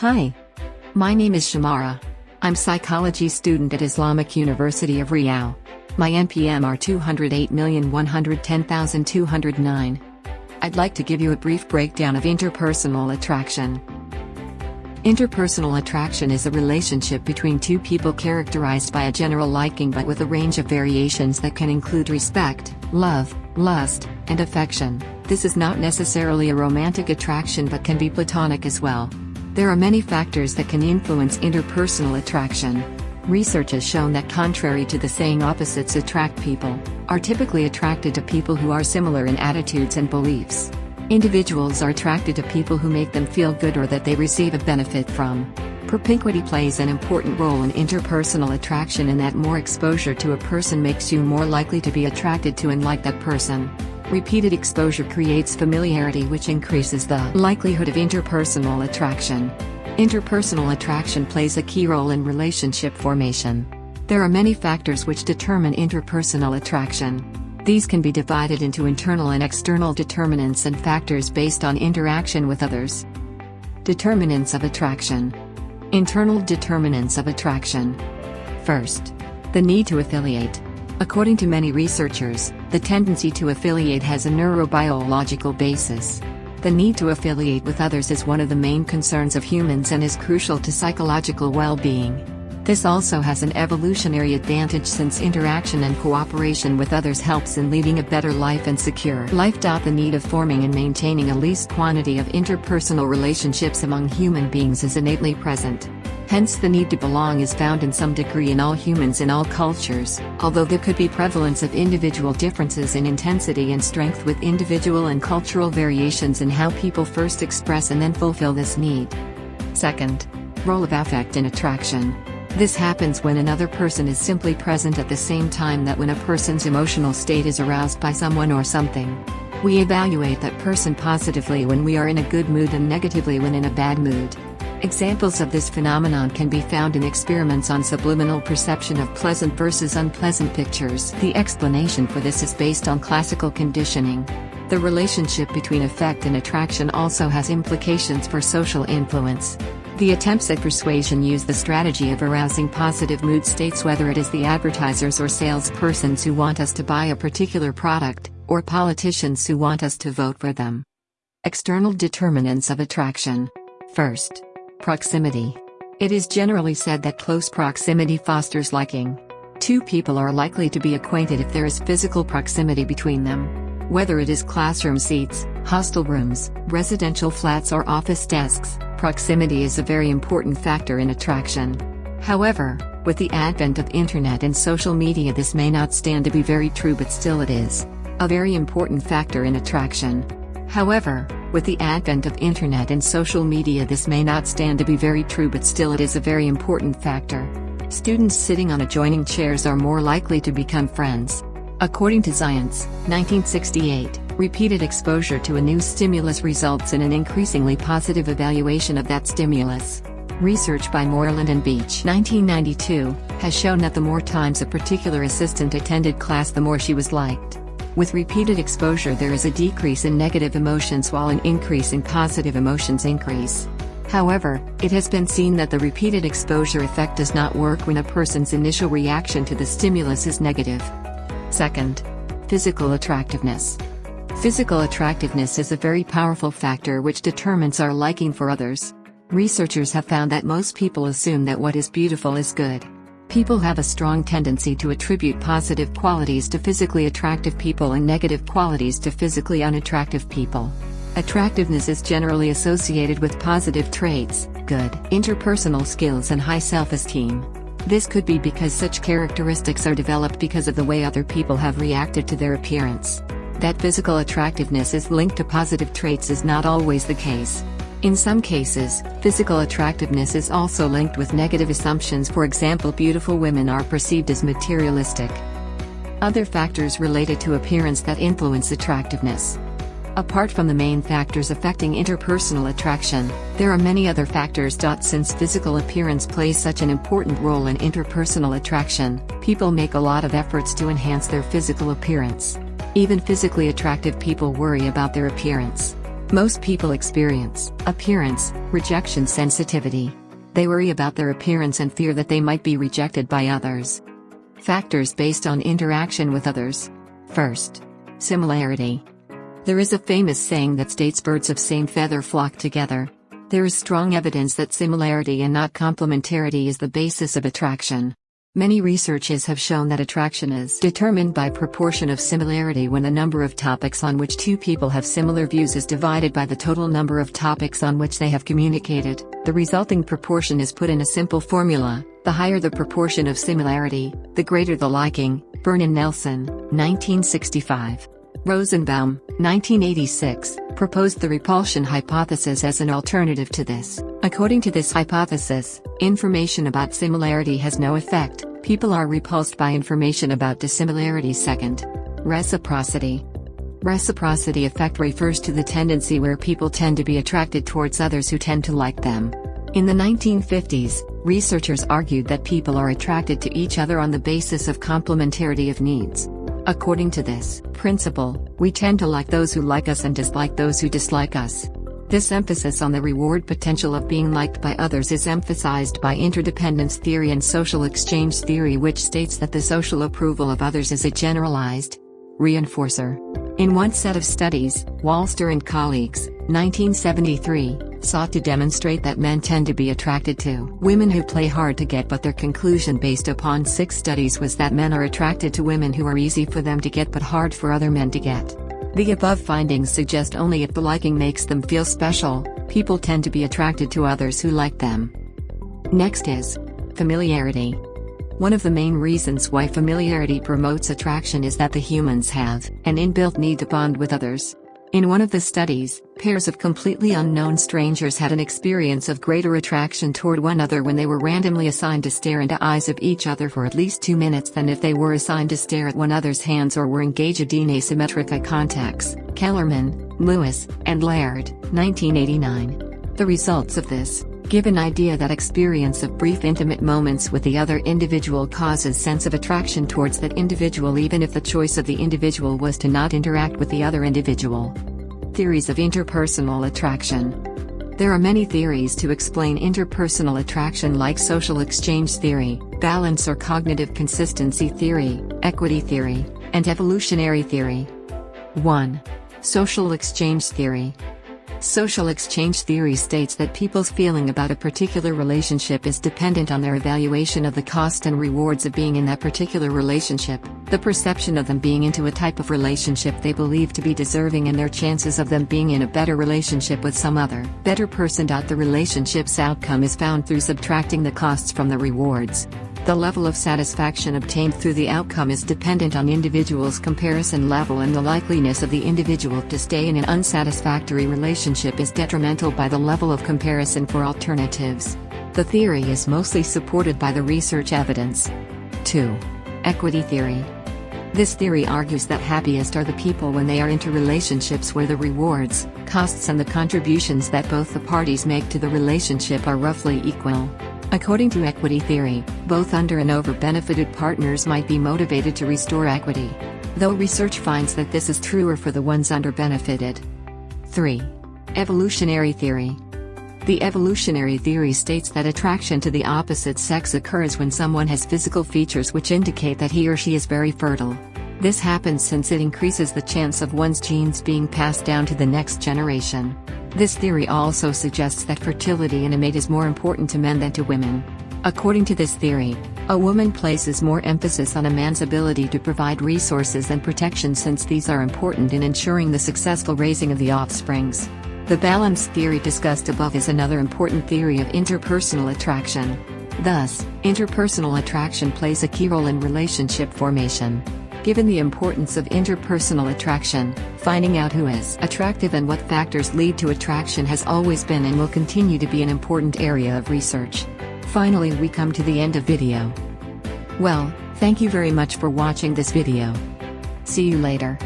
Hi. My name is Shamara. I'm psychology student at Islamic University of Riau. My NPM are 208110209. I'd like to give you a brief breakdown of interpersonal attraction. Interpersonal attraction is a relationship between two people characterized by a general liking but with a range of variations that can include respect, love, lust, and affection. This is not necessarily a romantic attraction but can be platonic as well. There are many factors that can influence interpersonal attraction. Research has shown that contrary to the saying opposites attract people, are typically attracted to people who are similar in attitudes and beliefs. Individuals are attracted to people who make them feel good or that they receive a benefit from. Propinquity plays an important role in interpersonal attraction in that more exposure to a person makes you more likely to be attracted to and like that person. Repeated exposure creates familiarity which increases the likelihood of interpersonal attraction. Interpersonal attraction plays a key role in relationship formation. There are many factors which determine interpersonal attraction. These can be divided into internal and external determinants and factors based on interaction with others. Determinants of attraction. Internal determinants of attraction. First, the need to affiliate. According to many researchers, the tendency to affiliate has a neurobiological basis. The need to affiliate with others is one of the main concerns of humans and is crucial to psychological well-being. This also has an evolutionary advantage since interaction and cooperation with others helps in leading a better life and secure life. The need of forming and maintaining a least quantity of interpersonal relationships among human beings is innately present. Hence the need to belong is found in some degree in all humans in all cultures, although there could be prevalence of individual differences in intensity and strength with individual and cultural variations in how people first express and then fulfill this need. Second, role of affect in attraction. This happens when another person is simply present at the same time that when a person's emotional state is aroused by someone or something. We evaluate that person positively when we are in a good mood and negatively when in a bad mood. Examples of this phenomenon can be found in experiments on subliminal perception of pleasant versus unpleasant pictures. The explanation for this is based on classical conditioning. The relationship between affect and attraction also has implications for social influence. The attempts at persuasion use the strategy of arousing positive mood states whether it is the advertisers or salespersons who want us to buy a particular product, or politicians who want us to vote for them. External determinants of attraction. First, proximity. It is generally said that close proximity fosters liking. Two people are likely to be acquainted if there is physical proximity between them. Whether it is classroom seats, hostel rooms, residential flats or office desks, proximity is a very important factor in attraction. However, with the advent of internet and social media this may not stand to be very true but still it is a very important factor in attraction. However, with the advent of internet and social media this may not stand to be very true but still it is a very important factor. Students sitting on adjoining chairs are more likely to become friends. According to Zajonc, 1968, repeated exposure to a new stimulus results in an increasingly positive evaluation of that stimulus. Research by Moreland and Beach 1992, has shown that the more times a particular assistant attended class the more she was liked. With repeated exposure there is a decrease in negative emotions while an increase in positive emotions increase. However, it has been seen that the repeated exposure effect does not work when a person's initial reaction to the stimulus is negative. Second, physical attractiveness. Physical attractiveness is a very powerful factor which determines our liking for others. Researchers have found that most people assume that what is beautiful is good. People have a strong tendency to attribute positive qualities to physically attractive people and negative qualities to physically unattractive people. Attractiveness is generally associated with positive traits, good interpersonal skills and high self-esteem. This could be because such characteristics are developed because of the way other people have reacted to their appearance. That physical attractiveness is linked to positive traits is not always the case. In some cases, physical attractiveness is also linked with negative assumptions for example beautiful women are perceived as materialistic. Other factors related to appearance that influence attractiveness. Apart from the main factors affecting interpersonal attraction, there are many other factors. Since physical appearance plays such an important role in interpersonal attraction, people make a lot of efforts to enhance their physical appearance. Even physically attractive people worry about their appearance. Most people experience appearance rejection sensitivity. They worry about their appearance and fear that they might be rejected by others. Factors based on interaction with others. First, similarity. There is a famous saying that states birds of same feather flock together. There is strong evidence that similarity and not complementarity is the basis of attraction. Many researches have shown that attraction is determined by proportion of similarity when the number of topics on which two people have similar views is divided by the total number of topics on which they have communicated. The resulting proportion is put in a simple formula. The higher the proportion of similarity, the greater the liking. Byrne and Nelson, 1965. Rosenbaum, 1986, proposed the repulsion hypothesis as an alternative to this. According to this hypothesis, information about similarity has no effect, people are repulsed by information about dissimilarity. Second, reciprocity. Reciprocity effect refers to the tendency where people tend to be attracted towards others who tend to like them. In the 1950s, researchers argued that people are attracted to each other on the basis of complementarity of needs. According to this principle, we tend to like those who like us and dislike those who dislike us. This emphasis on the reward potential of being liked by others is emphasized by interdependence theory and social exchange theory which states that the social approval of others is a generalized reinforcer. In one set of studies, Walster and colleagues, 1973, sought to demonstrate that men tend to be attracted to women who play hard to get but their conclusion based upon six studies was that men are attracted to women who are easy for them to get but hard for other men to get. The above findings suggest only if the liking makes them feel special, people tend to be attracted to others who like them. Next is familiarity. One of the main reasons why familiarity promotes attraction is that the humans have an inbuilt need to bond with others. In one of the studies, pairs of completely unknown strangers had an experience of greater attraction toward one another when they were randomly assigned to stare into eyes of each other for at least two minutes than if they were assigned to stare at one another's hands or were engaged in asymmetric eye contacts. Kellerman, Lewis, and Laird, 1989. The results of this give an idea that experience of brief intimate moments with the other individual causes sense of attraction towards that individual even if the choice of the individual was to not interact with the other individual. Theories of interpersonal attraction. There are many theories to explain interpersonal attraction like social exchange theory, balance or cognitive consistency theory, equity theory, and evolutionary theory. 1. Social exchange theory. Social exchange theory states that people's feeling about a particular relationship is dependent on their evaluation of the cost and rewards of being in that particular relationship, the perception of them being into a type of relationship they believe to be deserving and their chances of them being in a better relationship with some other better person. The relationship's outcome is found through subtracting the costs from the rewards. The level of satisfaction obtained through the outcome is dependent on individual's comparison level and the likeliness of the individual to stay in an unsatisfactory relationship is detrimental by the level of comparison for alternatives. The theory is mostly supported by the research evidence. 2. Equity theory. This theory argues that happiest are the people when they are into relationships where the rewards, costs and the contributions that both the parties make to the relationship are roughly equal. According to equity theory, both under and over benefited partners might be motivated to restore equity. Though research finds that this is truer for the ones under benefited. 3. Evolutionary theory. The evolutionary theory states that attraction to the opposite sex occurs when someone has physical features which indicate that he or she is very fertile. This happens since it increases the chance of one's genes being passed down to the next generation. This theory also suggests that fertility in a mate is more important to men than to women. According to this theory, a woman places more emphasis on a man's ability to provide resources and protection since these are important in ensuring the successful raising of the offsprings. The balance theory discussed above is another important theory of interpersonal attraction. Thus, interpersonal attraction plays a key role in relationship formation. Given the importance of interpersonal attraction, finding out who is attractive and what factors lead to attraction has always been and will continue to be an important area of research. Finally we come to the end of video. Well, thank you very much for watching this video. See you later.